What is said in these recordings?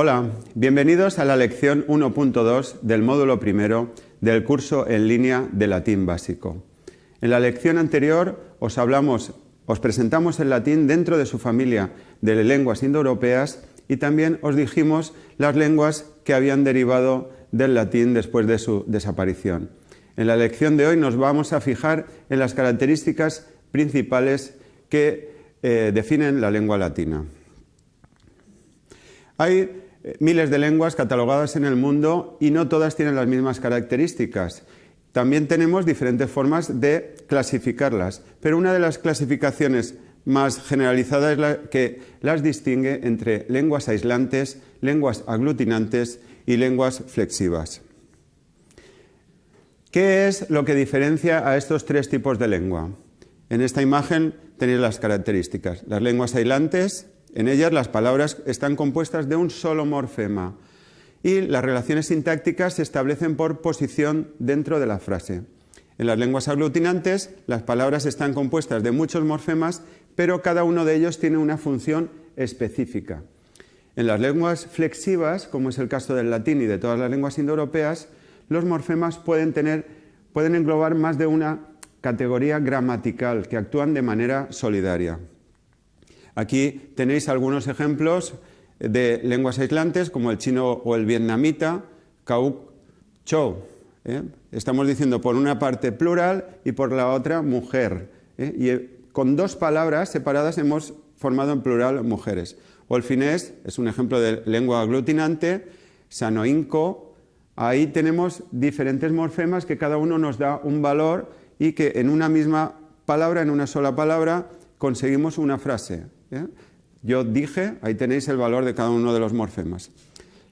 Hola, bienvenidos a la lección 1.2 del módulo primero del curso en línea de latín básico. En la lección anterior os presentamos el latín dentro de su familia de lenguas indoeuropeas y también os dijimos las lenguas que habían derivado del latín después de su desaparición. En la lección de hoy nos vamos a fijar en las características principales que eh, definen la lengua latina. Hay miles de lenguas catalogadas en el mundo y no todas tienen las mismas características. También tenemos diferentes formas de clasificarlas, pero una de las clasificaciones más generalizadas es la que las distingue entre lenguas aislantes, lenguas aglutinantes y lenguas flexivas. ¿Qué es lo que diferencia a estos tres tipos de lengua? En esta imagen tenéis las características. Las lenguas aislantes, en ellas las palabras están compuestas de un solo morfema y las relaciones sintácticas se establecen por posición dentro de la frase. En las lenguas aglutinantes las palabras están compuestas de muchos morfemas, pero cada uno de ellos tiene una función específica. En las lenguas flexivas, como es el caso del latín y de todas las lenguas indoeuropeas, los morfemas pueden, tener, pueden englobar más de una categoría gramatical que actúan de manera solidaria. Aquí tenéis algunos ejemplos de lenguas aislantes como el chino o el vietnamita, kauk, chou. ¿eh? Estamos diciendo por una parte plural y por la otra mujer. ¿eh? Y eh, con dos palabras separadas hemos formado en plural mujeres. O el finés es un ejemplo de lengua aglutinante, sanoinco. Ahí tenemos diferentes morfemas que cada uno nos da un valor y que en una misma palabra, en una sola palabra, conseguimos una frase. ¿Eh? Yo dije, ahí tenéis el valor de cada uno de los morfemas.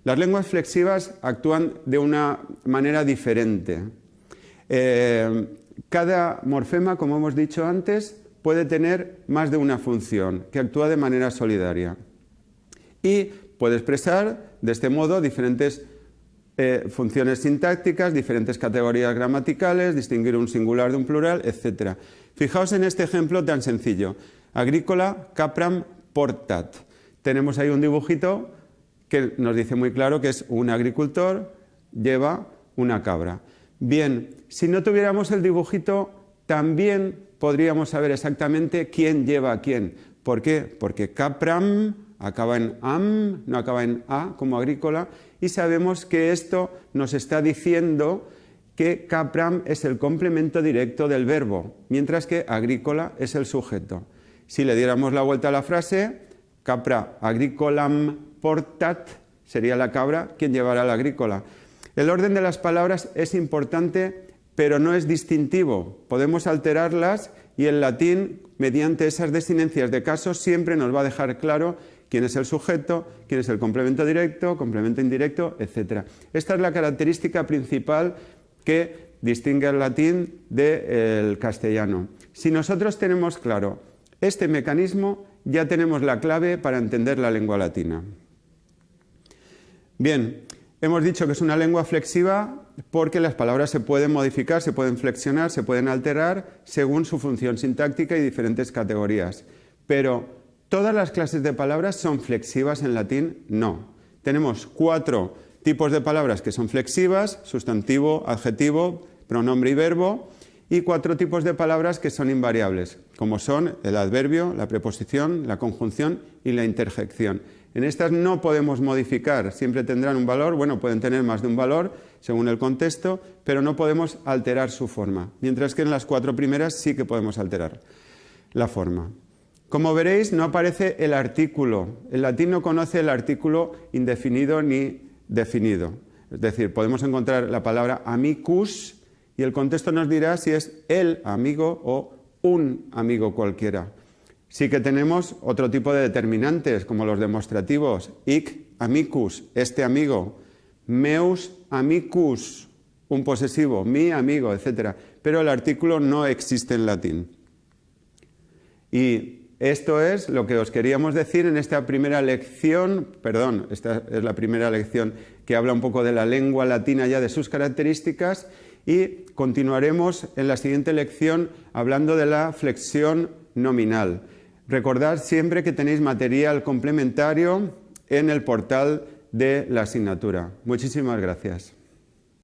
Las lenguas flexivas actúan de una manera diferente. Eh, cada morfema, como hemos dicho antes, puede tener más de una función que actúa de manera solidaria y puede expresar de este modo diferentes eh, funciones sintácticas, diferentes categorías gramaticales, distinguir un singular de un plural, etc. Fijaos en este ejemplo tan sencillo. Agrícola capram portat. Tenemos ahí un dibujito que nos dice muy claro que es un agricultor, lleva una cabra. Bien, si no tuviéramos el dibujito, también podríamos saber exactamente quién lleva a quién. ¿Por qué? Porque capram acaba en am, no acaba en a como agrícola, y sabemos que esto nos está diciendo que capram es el complemento directo del verbo, mientras que agrícola es el sujeto. Si le diéramos la vuelta a la frase, capra agricolam portat, sería la cabra quien llevará la agrícola. El orden de las palabras es importante, pero no es distintivo. Podemos alterarlas y el latín, mediante esas desinencias de casos, siempre nos va a dejar claro quién es el sujeto, quién es el complemento directo, complemento indirecto, etc. Esta es la característica principal que distingue el latín del castellano. Si nosotros tenemos claro este mecanismo, ya tenemos la clave para entender la lengua latina. Bien, hemos dicho que es una lengua flexiva porque las palabras se pueden modificar, se pueden flexionar, se pueden alterar según su función sintáctica y diferentes categorías. Pero, ¿todas las clases de palabras son flexivas en latín? No. Tenemos cuatro tipos de palabras que son flexivas, sustantivo, adjetivo, pronombre y verbo, y cuatro tipos de palabras que son invariables, como son el adverbio, la preposición, la conjunción y la interjección. En estas no podemos modificar, siempre tendrán un valor, bueno, pueden tener más de un valor según el contexto, pero no podemos alterar su forma, mientras que en las cuatro primeras sí que podemos alterar la forma. Como veréis, no aparece el artículo. El latín no conoce el artículo indefinido ni definido. Es decir, podemos encontrar la palabra amicus y el contexto nos dirá si es el amigo o un amigo cualquiera. Sí que tenemos otro tipo de determinantes, como los demostrativos, ic amicus, este amigo, meus amicus, un posesivo, mi amigo, etc. Pero el artículo no existe en latín. Y esto es lo que os queríamos decir en esta primera lección, perdón, esta es la primera lección que habla un poco de la lengua latina ya de sus características y continuaremos en la siguiente lección hablando de la flexión nominal. Recordad siempre que tenéis material complementario en el portal de la asignatura. Muchísimas gracias.